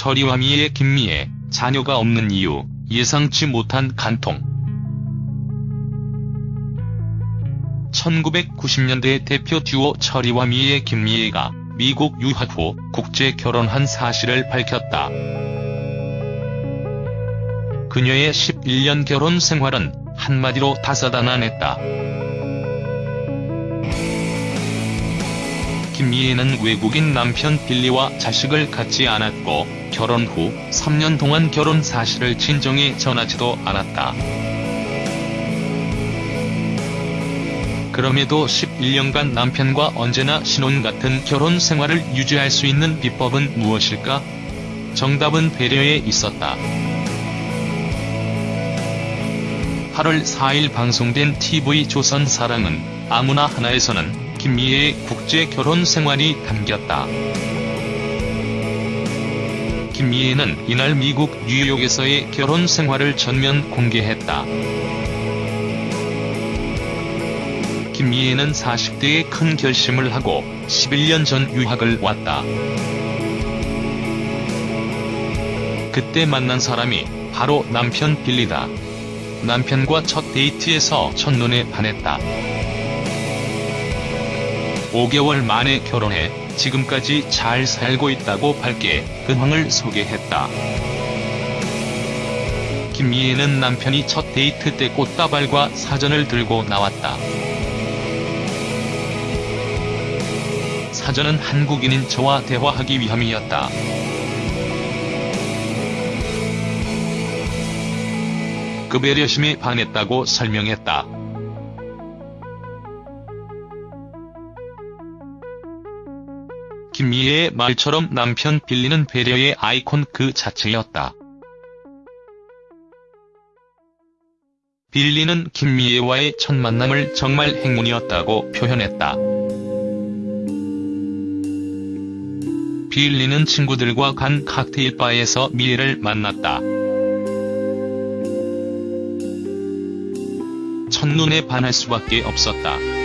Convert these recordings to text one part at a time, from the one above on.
철이와 미의 김미애, 자녀가 없는 이유, 예상치 못한 간통. 1990년대 대표 듀오 철이와 미의 김미애가 미국 유학 후 국제 결혼한 사실을 밝혔다. 그녀의 11년 결혼 생활은 한마디로 다사다난했다. 김미애는 외국인 남편 빌리와 자식을 갖지 않았고 결혼 후 3년 동안 결혼 사실을 친정에 전하지도 않았다. 그럼에도 11년간 남편과 언제나 신혼 같은 결혼 생활을 유지할 수 있는 비법은 무엇일까? 정답은 배려에 있었다. 8월 4일 방송된 TV조선 사랑은 아무나 하나에서는 김미애의 국제 결혼 생활이 담겼다. 김미애는 이날 미국 뉴욕에서의 결혼 생활을 전면 공개했다. 김미애는 40대에 큰 결심을 하고 11년 전 유학을 왔다. 그때 만난 사람이 바로 남편 빌리다. 남편과 첫 데이트에서 첫눈에 반했다. 5개월 만에 결혼해 지금까지 잘 살고 있다고 밝게 근황을 소개했다. 김미애는 남편이 첫 데이트 때 꽃다발과 사전을 들고 나왔다. 사전은 한국인인 저와 대화하기 위함이었다. 그 배려심에 반했다고 설명했다. 김미애의 말처럼 남편 빌리는 배려의 아이콘 그 자체였다. 빌리는 김미애와의 첫 만남을 정말 행운이었다고 표현했다. 빌리는 친구들과 간 칵테일 바에서 미애를 만났다. 첫눈에 반할 수밖에 없었다.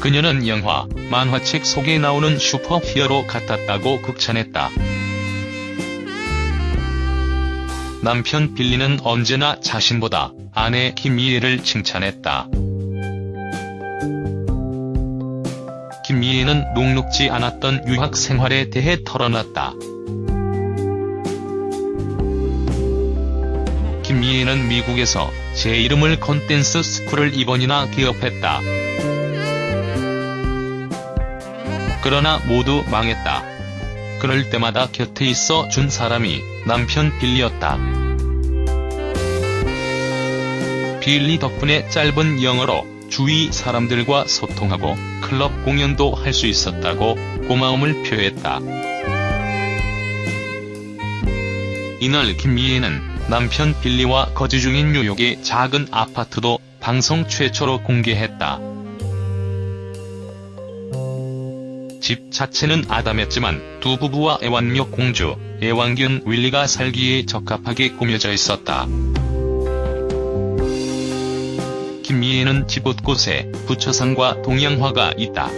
그녀는 영화, 만화책 속에 나오는 슈퍼 히어로 같았다고 극찬했다. 남편 빌리는 언제나 자신보다 아내 김미애를 칭찬했다. 김미애는 녹록지 않았던 유학 생활에 대해 털어놨다. 김미애는 미국에서 제 이름을 건 댄스 스쿨을 2번이나 개업했다. 그러나 모두 망했다. 그럴 때마다 곁에 있어 준 사람이 남편 빌리였다. 빌리 덕분에 짧은 영어로 주위 사람들과 소통하고 클럽 공연도 할 수 있었다고 고마움을 표했다. 이날 김미애는 남편 빌리와 거주 중인 뉴욕의 작은 아파트도 방송 최초로 공개했다. 집 자체는 아담했지만 두 부부와 애완묘 공주, 애완견 윌리가 살기에 적합하게 꾸며져 있었다. 김미애는 집 곳곳에 부처상과 동양화가 있다.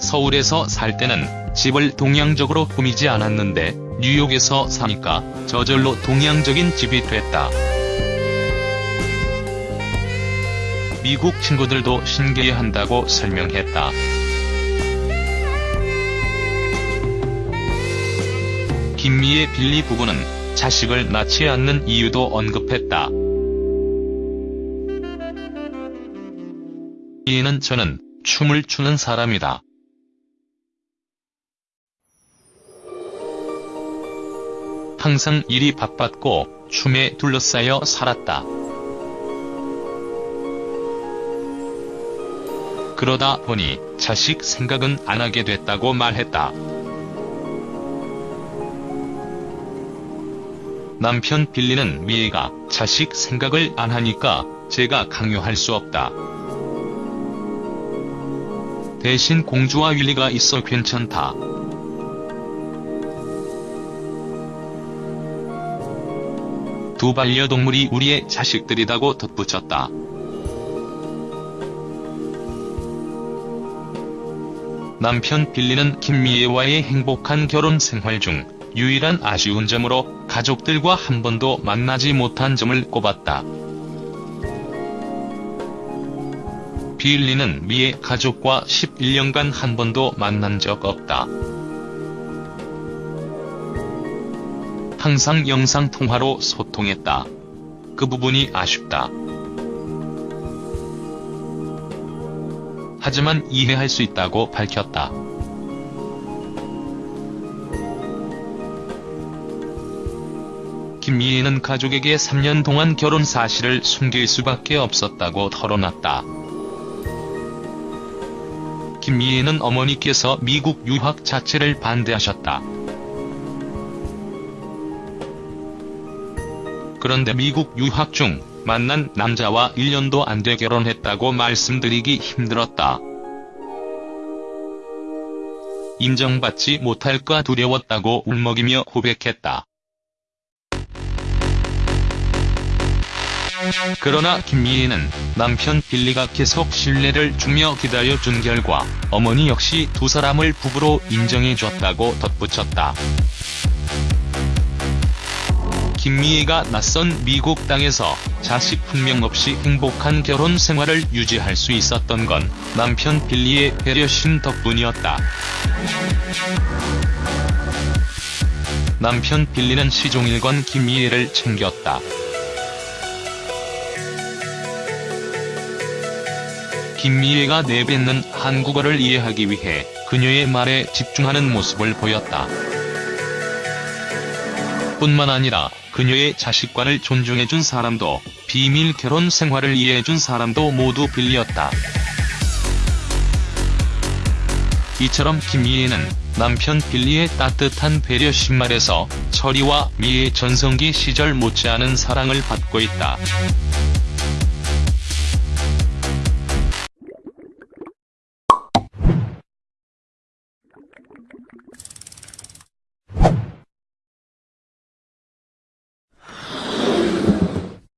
서울에서 살 때는 집을 동양적으로 꾸미지 않았는데 뉴욕에서 사니까 저절로 동양적인 집이 됐다. 미국 친구들도 신기해한다고 설명했다. 김미애 빌리 부부는 자식을 낳지 않는 이유도 언급했다. 이는 저는 춤을 추는 사람이다. 항상 일이 바빴고 춤에 둘러싸여 살았다. 그러다 보니 자식 생각은 안 하게 됐다고 말했다. 남편 빌리는 미애가 자식 생각을 안 하니까 제가 강요할 수 없다. 대신 공주와 윌리가 있어 괜찮다. 두 반려동물이 우리의 자식들이라고 덧붙였다. 남편 빌리는 김미애와의 행복한 결혼 생활 중 유일한 아쉬운 점으로 가족들과 한 번도 만나지 못한 점을 꼽았다. 빌리는 미애 가족과 11년간 한 번도 만난 적 없다. 항상 영상통화로 소통했다. 그 부분이 아쉽다. 하지만 이해할 수 있다고 밝혔다. 김미애는 가족에게 3년 동안 결혼 사실을 숨길 수밖에 없었다고 털어놨다. 김미애는 어머니께서 미국 유학 자체를 반대하셨다. 그런데 미국 유학 중 만난 남자와 1년도 안 돼 결혼했다고 말씀드리기 힘들었다. 인정받지 못할까 두려웠다고 울먹이며 고백했다. 그러나 김미애는 남편 빌리가 계속 신뢰를 주며 기다려준 결과 어머니 역시 두 사람을 부부로 인정해줬다고 덧붙였다. 김미애가 낯선 미국 땅에서 자식 한명 없이 행복한 결혼 생활을 유지할 수 있었던 건 남편 빌리의 배려심 덕분이었다. 남편 빌리는 시종일관 김미애를 챙겼다. 김미애가 내뱉는 한국어를 이해하기 위해 그녀의 말에 집중하는 모습을 보였다. 뿐만 아니라 그녀의 자식관을 존중해준 사람도 비밀 결혼 생활을 이해해준 사람도 모두 빌리였다. 이처럼 김미애는 남편 빌리의 따뜻한 배려심 말에서 철이와 미의 전성기 시절 못지않은 사랑을 받고 있다.